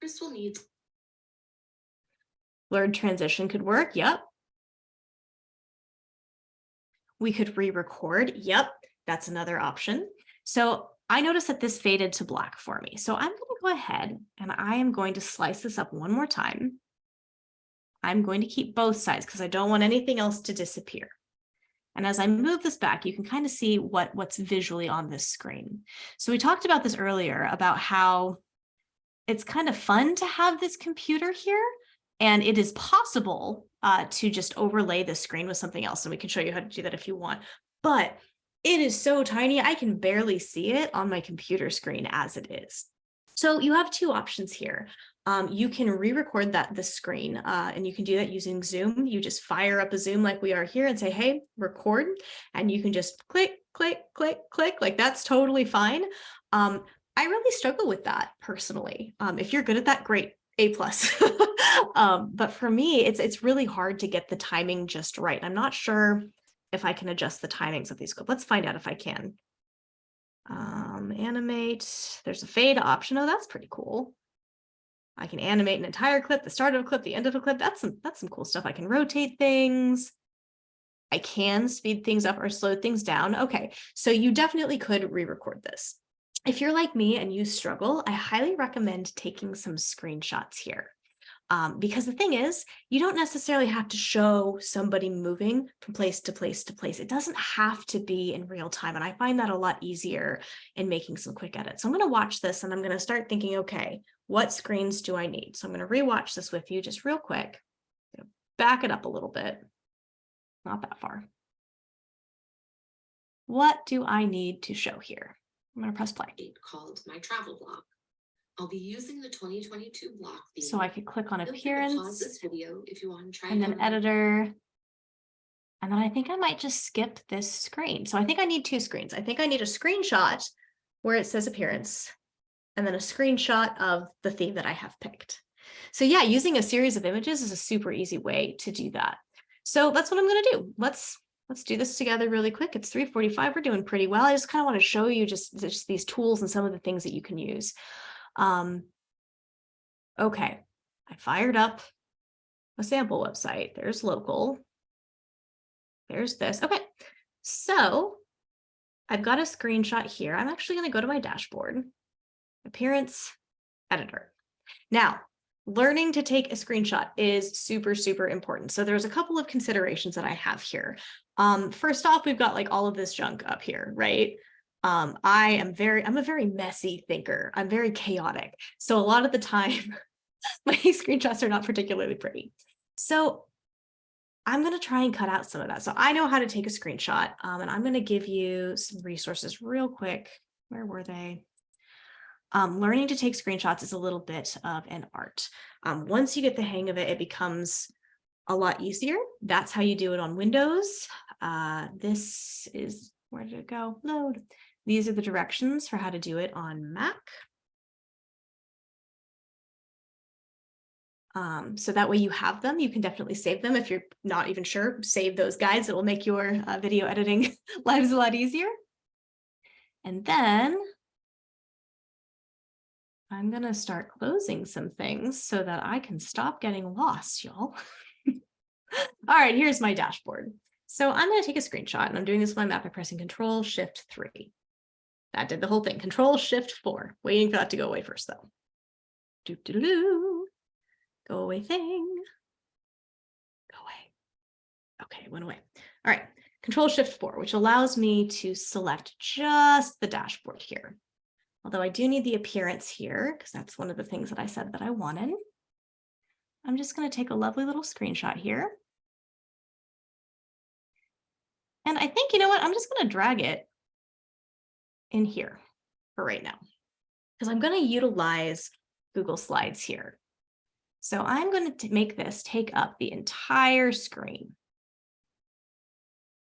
First, we'll need
Blurred transition could work. Yep. We could re-record. Yep, that's another option. So I noticed that this faded to black for me. So I'm going to go ahead and I am going to slice this up one more time. I'm going to keep both sides because I don't want anything else to disappear. And as I move this back, you can kind of see what, what's visually on this screen. So we talked about this earlier about how it's kind of fun to have this computer here. And it is possible uh, to just overlay the screen with something else. And we can show you how to do that if you want. But it is so tiny, I can barely see it on my computer screen as it is. So you have two options here. Um, you can re-record that the screen uh, and you can do that using Zoom. You just fire up a Zoom like we are here and say, hey, record, and you can just click, click, click, click, like that's totally fine. Um, I really struggle with that personally. Um, if you're good at that, great, A plus. um, but for me, it's it's really hard to get the timing just right. I'm not sure if I can adjust the timings of these clips. Let's find out if I can. Um, animate, there's a fade option. Oh, that's pretty cool. I can animate an entire clip, the start of a clip, the end of a clip. That's some, that's some cool stuff. I can rotate things. I can speed things up or slow things down. Okay, so you definitely could re-record this. If you're like me and you struggle, I highly recommend taking some screenshots here. Um, because the thing is, you don't necessarily have to show somebody moving from place to place to place. It doesn't have to be in real time. And I find that a lot easier in making some quick edits. So I'm going to watch this and I'm going to start thinking, okay, what screens do I need? So I'm going to rewatch this with you just real quick. Back it up a little bit. Not that far. What do I need to show here? I'm going to press play.
called My Travel Blog. I'll be using the 2022 block theme.
So I could click on appearance
this video if you want to try
and then
out on your
editor. And then I think I might just skip this screen. So I think I need two screens. I think I need a screenshot where it says appearance and then a screenshot of the theme that I have picked. So yeah, using a series of images is a super easy way to do that. So that's what I'm going to do. Let's let's do this together really quick. It's 345. We're doing pretty well. I just kind of want to show you just, just these tools and some of the things that you can use. Um, okay, I fired up a sample website. There's local. There's this. Okay, so I've got a screenshot here. I'm actually going to go to my dashboard, appearance, editor. Now, learning to take a screenshot is super, super important. So there's a couple of considerations that I have here. Um, first off, we've got like all of this junk up here, right? Um, I am very, I'm a very messy thinker. I'm very chaotic. So a lot of the time, my screenshots are not particularly pretty. So I'm going to try and cut out some of that. So I know how to take a screenshot um, and I'm going to give you some resources real quick. Where were they? Um, learning to take screenshots is a little bit of an art. Um, once you get the hang of it, it becomes a lot easier. That's how you do it on Windows. Uh, this is, where did it go? Load. These are the directions for how to do it on Mac. Um, so that way you have them, you can definitely save them. If you're not even sure, save those guides. It will make your uh, video editing lives a lot easier. And then I'm going to start closing some things so that I can stop getting lost, y'all. All right, here's my dashboard. So I'm going to take a screenshot and I'm doing this with my map by pressing Control Shift 3. That did the whole thing. Control Shift 4. Waiting for that to go away first, though. Doo -doo -doo. Go away thing. Go away. Okay, went away. All right, Control Shift 4, which allows me to select just the dashboard here. Although I do need the appearance here, because that's one of the things that I said that I wanted. I'm just going to take a lovely little screenshot here. And I think, you know what, I'm just going to drag it in here for right now, because I'm going to utilize Google Slides here. So I'm going to make this take up the entire screen.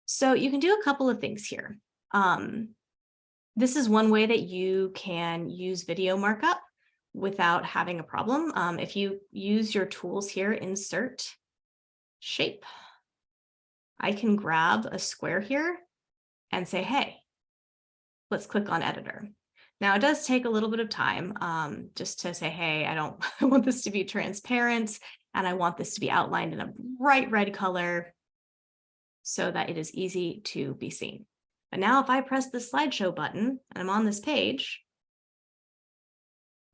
So you can do a couple of things here. Um, this is one way that you can use video markup without having a problem. Um, if you use your tools here, insert, shape, I can grab a square here and say, hey, let's click on editor. Now it does take a little bit of time um, just to say, hey, I don't I want this to be transparent and I want this to be outlined in a bright red color so that it is easy to be seen. But now if I press the slideshow button and I'm on this page,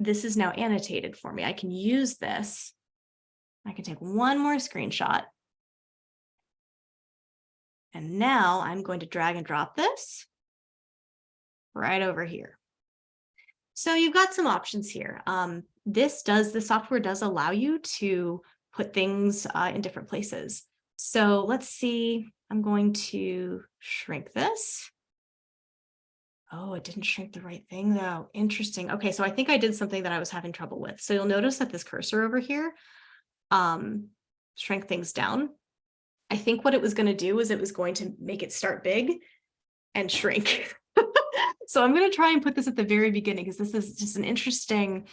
this is now annotated for me. I can use this. I can take one more screenshot. And now I'm going to drag and drop this right over here. So you've got some options here. Um, this does, the software does allow you to put things uh, in different places. So let's see, I'm going to shrink this. Oh, it didn't shrink the right thing though. Interesting. Okay, so I think I did something that I was having trouble with. So you'll notice that this cursor over here um, shrank things down. I think what it was going to do was it was going to make it start big and shrink. So I'm going to try and put this at the very beginning because this is just an interesting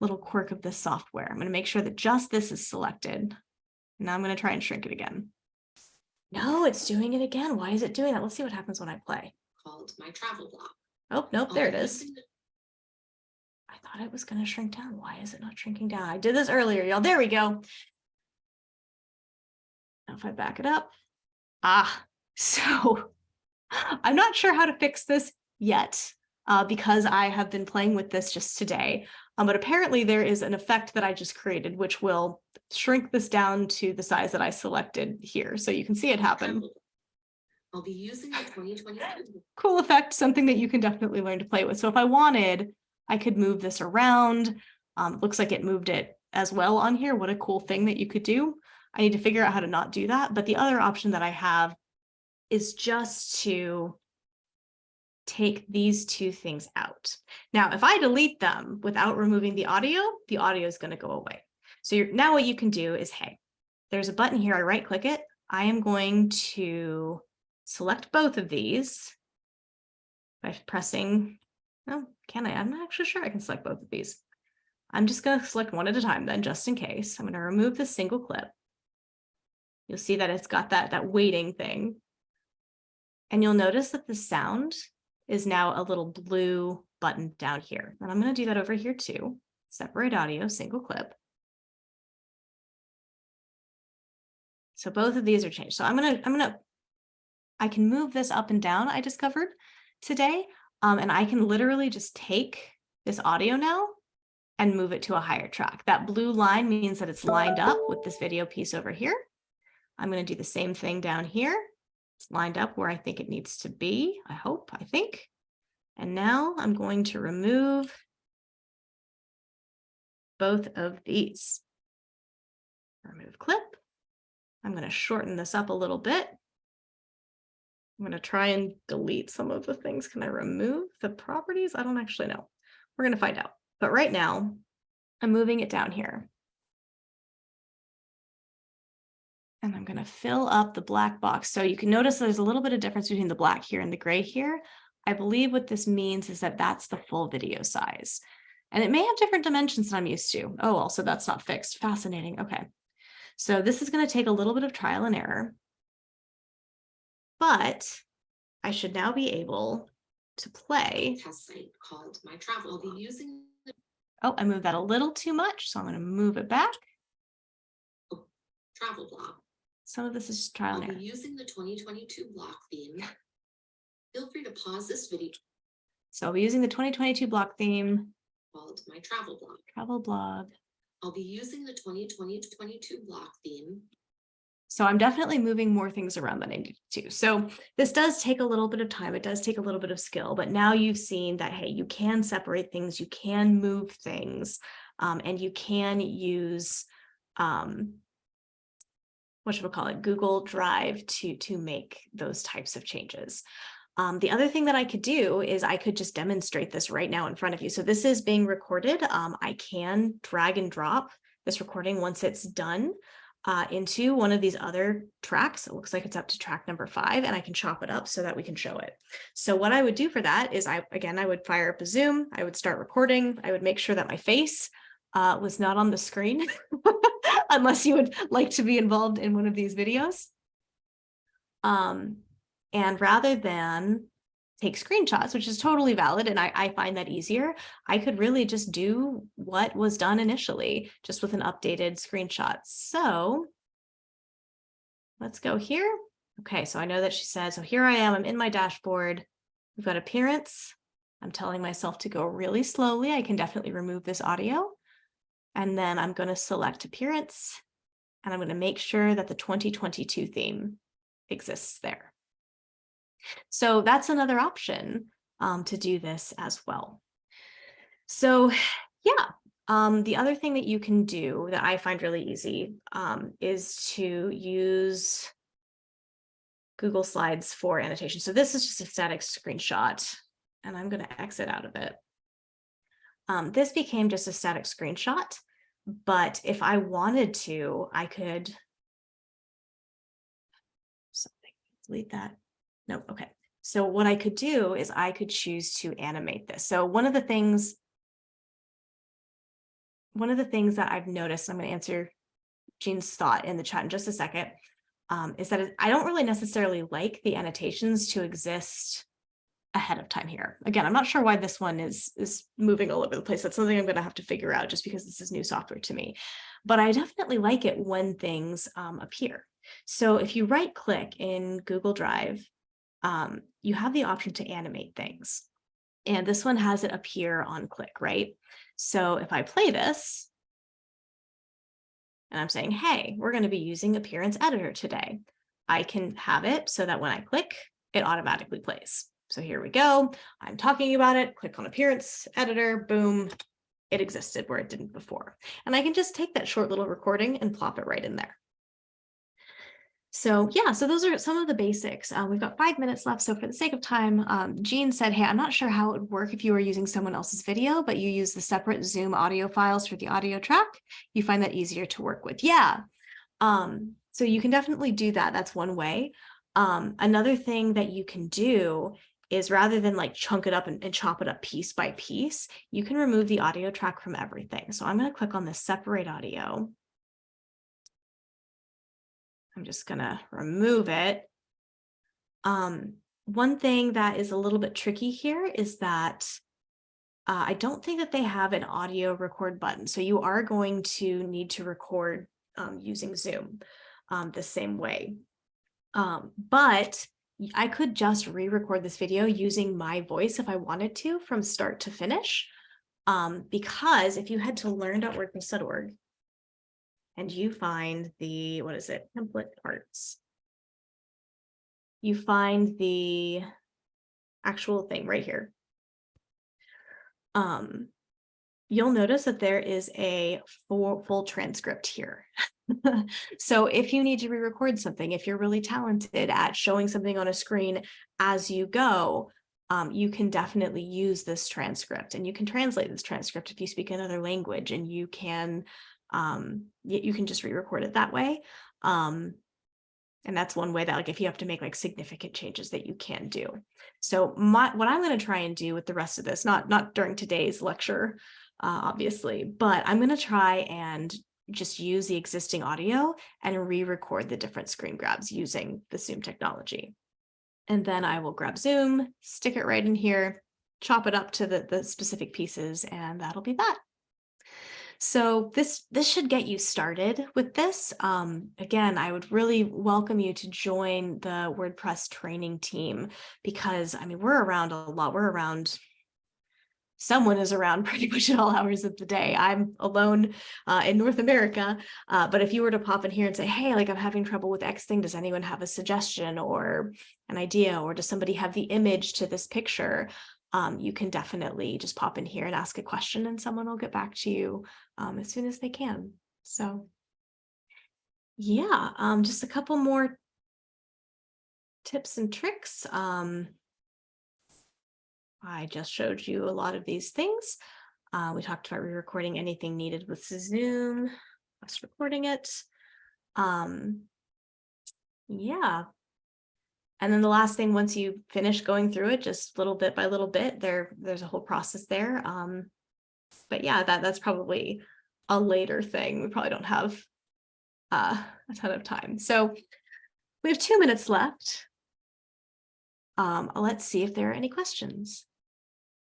little quirk of this software. I'm going to make sure that just this is selected. Now I'm going to try and shrink it again. No, it's doing it again. Why is it doing that? Let's see what happens when I play.
Called my travel block.
Oh, nope,
I'll
there it
be
is.
using the
I thought it was going to shrink down. Why is it not shrinking down? I did this earlier, y'all. There we go. Now if I back it up. Ah, so I'm not sure how to fix this yet uh, because I have been playing with this just today. Um, but apparently there is an effect that I just created, which will shrink this down to the size that I selected here. So you can see it happen.
I'll be using the 2022
Cool effect, something that you can definitely learn to play with. So if I wanted, I could move this around. Um, it looks like it moved it as well on here. What a cool thing that you could do. I need to figure out how to not do that. But the other option that I have is just to take these two things out. Now, if I delete them without removing the audio, the audio is going to go away. So now what you can do is, hey, there's a button here. I right click it. I am going to select both of these by pressing, oh, can I? I'm not actually sure I can select both of these. I'm just going to select one at a time then, just in case. I'm going to remove the single clip. You'll see that it's got that, that waiting thing. And you'll notice that the sound is now a little blue button down here. And I'm going to do that over here too. Separate audio, single clip. So both of these are changed. So I'm going to, I'm going to, I can move this up and down, I discovered today. Um, and I can literally just take this audio now and move it to a higher track. That blue line means that it's lined up with this video piece over here. I'm going to do the same thing down here. It's lined up where I think it needs to be, I hope, I think. And now I'm going to remove both of these. Remove clip. I'm going to shorten this up a little bit. I'm going to try and delete some of the things. Can I remove the properties? I don't actually know. We're going to find out. But right now, I'm moving it down here. And I'm going to fill up the black box. So you can notice there's a little bit of difference between the black here and the gray here. I believe what this means is that that's the full video size. And it may have different dimensions than I'm used to. Oh, also that's not fixed. Fascinating. Okay. So this is going to take a little bit of trial and error. But I should now be able to play.
Test site called My Travel. I'll be using
Oh, I moved that a little too much, so I'm going to move it back.
Oh, travel blog.
Some of this is just trial
I'll
and
be
error.
using the twenty twenty-two block theme. Feel free to pause this video
So I'll be using the 2022 block theme,
called My Travel blog.
travel blog.
I'll be using the 2020-22 block theme.
So I'm definitely moving more things around than I need to. So this does take a little bit of time. It does take a little bit of skill, but now you've seen that, hey, you can separate things, you can move things, um, and you can use, um, what should we call it, Google Drive to, to make those types of changes. Um, the other thing that I could do is I could just demonstrate this right now in front of you. So this is being recorded. Um, I can drag and drop this recording once it's done uh, into one of these other tracks. It looks like it's up to track number five and I can chop it up so that we can show it. So what I would do for that is I, again, I would fire up a Zoom, I would start recording, I would make sure that my face uh, was not on the screen unless you would like to be involved in one of these videos. Um, and rather than take screenshots, which is totally valid, and I, I find that easier, I could really just do what was done initially, just with an updated screenshot. So let's go here. Okay, so I know that she says, so here I am, I'm in my dashboard. We've got appearance. I'm telling myself to go really slowly. I can definitely remove this audio. And then I'm going to select appearance and I'm going to make sure that the 2022 theme exists there. So that's another option um, to do this as well. So yeah, um, the other thing that you can do that I find really easy um, is to use Google Slides for annotation. So this is just a static screenshot and I'm going to exit out of it. Um, this became just a static screenshot, but if I wanted to, I could something delete that. No, okay. So what I could do is I could choose to animate this. So one of the things, one of the things that I've noticed, I'm going to answer Jean's thought in the chat in just a second, um, is that I don't really necessarily like the annotations to exist ahead of time here. Again, I'm not sure why this one is, is moving all over the place. That's something I'm going to have to figure out just because this is new software to me. But I definitely like it when things um, appear. So if you right click in Google Drive, um, you have the option to animate things. And this one has it appear on click, right? So if I play this, and I'm saying, hey, we're going to be using Appearance Editor today, I can have it so that when I click, it automatically plays. So here we go. I'm talking about it, click on Appearance Editor, boom, it existed where it didn't before. And I can just take that short little recording and plop it right in there. So yeah, so those are some of the basics. Uh, we've got five minutes left. So for the sake of time, um, Jean said, hey, I'm not sure how it would work if you were using someone else's video, but you use the separate Zoom audio files for the audio track. You find that easier to work with. Yeah. Um, so you can definitely do that. That's one way. Um, another thing that you can do is rather than like chunk it up and, and chop it up piece by piece, you can remove the audio track from everything. So I'm going to click on the separate audio. I'm just going to remove it. Um, one thing that is a little bit tricky here is that uh, I don't think that they have an audio record button. So you are going to need to record um, using Zoom um, the same way. Um, but I could just re-record this video using my voice if I wanted to from start to finish. Um, because if you head to learn.wordpress.org and you find the, what is it, template arts. You find the actual thing right here. Um, you'll notice that there is a full, full transcript here. so if you need to re-record something, if you're really talented at showing something on a screen as you go, um, you can definitely use this transcript and you can translate this transcript if you speak another language and you can um, you, can just re-record it that way. Um, and that's one way that like if you have to make like significant changes that you can do. So my what I'm going to try and do with the rest of this, not not during today's lecture, uh, obviously, but I'm going to try and just use the existing audio and re-record the different screen grabs using the Zoom technology. And then I will grab Zoom, stick it right in here, chop it up to the, the specific pieces, and that'll be that. So this this should get you started with this. Um, again, I would really welcome you to join the WordPress training team because I mean we're around a lot. We're around someone is around pretty much at all hours of the day. I'm alone uh, in North America, uh, but if you were to pop in here and say, hey, like I'm having trouble with X thing, does anyone have a suggestion or an idea, or does somebody have the image to this picture? Um, you can definitely just pop in here and ask a question and someone will get back to you um, as soon as they can. So yeah, um, just a couple more tips and tricks. Um, I just showed you a lot of these things. Uh, we talked about re-recording anything needed with Zoom, us recording it. Um, yeah. And then the last thing, once you finish going through it, just little bit by little bit, there, there's a whole process there. Um, but yeah, that that's probably a later thing. We probably don't have uh, a ton of time. So we have two minutes left. Um, let's see if there are any questions.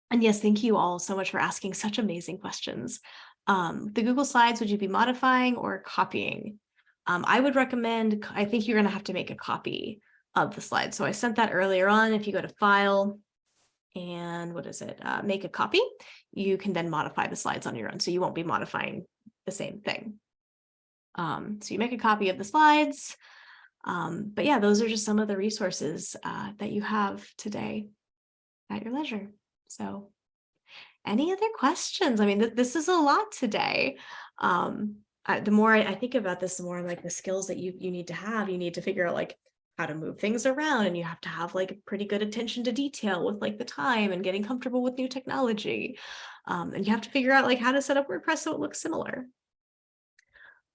And yes, thank you all so much for asking such amazing questions. Um, the Google Slides, would you be modifying or copying? Um, I would recommend, I think you're going to have to make a copy of the slide. So I sent that earlier on. If you go to File and what is it, uh, make a copy, you can then modify the slides on your own. So you won't be modifying the same thing. Um, so you make a copy of the slides. Um, but yeah, those are just some of the resources uh, that you have today at your leisure. So any other questions? I mean, th this is a lot today. Um, I, the more I, I, think about this, the more like the skills that you, you need to have, you need to figure out like how to move things around and you have to have like pretty good attention to detail with like the time and getting comfortable with new technology. Um, and you have to figure out like how to set up WordPress so it looks similar.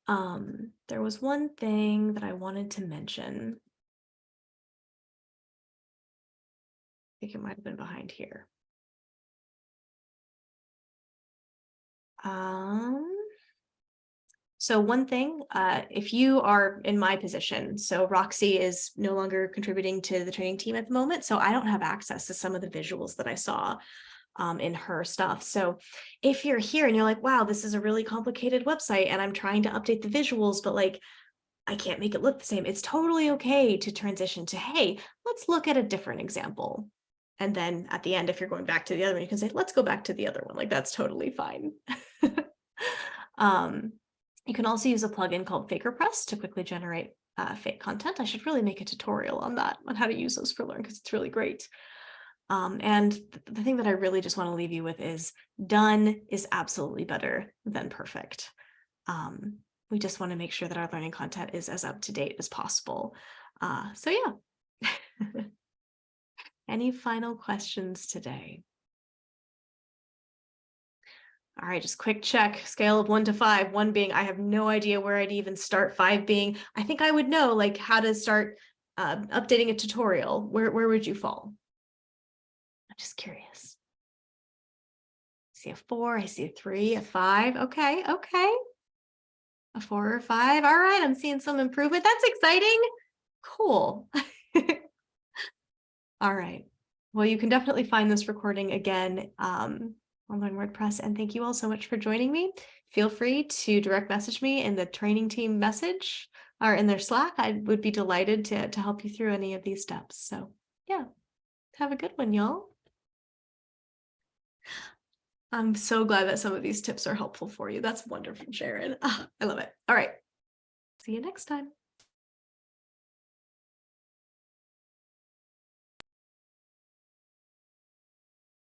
Um, there was one thing that I wanted to mention. I think it might have been behind here. Um, so one thing, uh, if you are in my position, so Roxy is no longer contributing to the training team at the moment, so I don't have access to some of the visuals that I saw um, in her stuff. So if you're here and you're like, wow, this is a really complicated website and I'm trying to update the visuals, but like, I can't make it look the same. It's totally okay to transition to, hey, let's look at a different example. And then at the end, if you're going back to the other one, you can say, let's go back to the other one. Like that's totally fine. um, you can also use a plugin called FakerPress to quickly generate uh, fake content. I should really make a tutorial on that, on how to use those for Learn, because it's really great. Um, and th the thing that I really just want to leave you with is done is absolutely better than perfect. Um, we just want to make sure that our learning content is as up to date as possible. Uh, so yeah. Any final questions today? All right, just quick check, scale of one to five, one being I have no idea where I'd even start, five being I think I would know like how to start uh, updating a tutorial. Where, where would you fall? I'm just curious. I see a four, I see a three, a five. Okay, okay. A four or five. All right, I'm seeing some improvement. That's exciting. Cool. All right. Well, you can definitely find this recording again um, on Learn WordPress. And thank you all so much for joining me. Feel free to direct message me in the training team message or in their Slack. I would be delighted to, to help you through any of these steps. So yeah, have a good one, y'all. I'm so glad that some of these tips are helpful for you. That's wonderful, Sharon. Oh, I love it. All right. See you next time.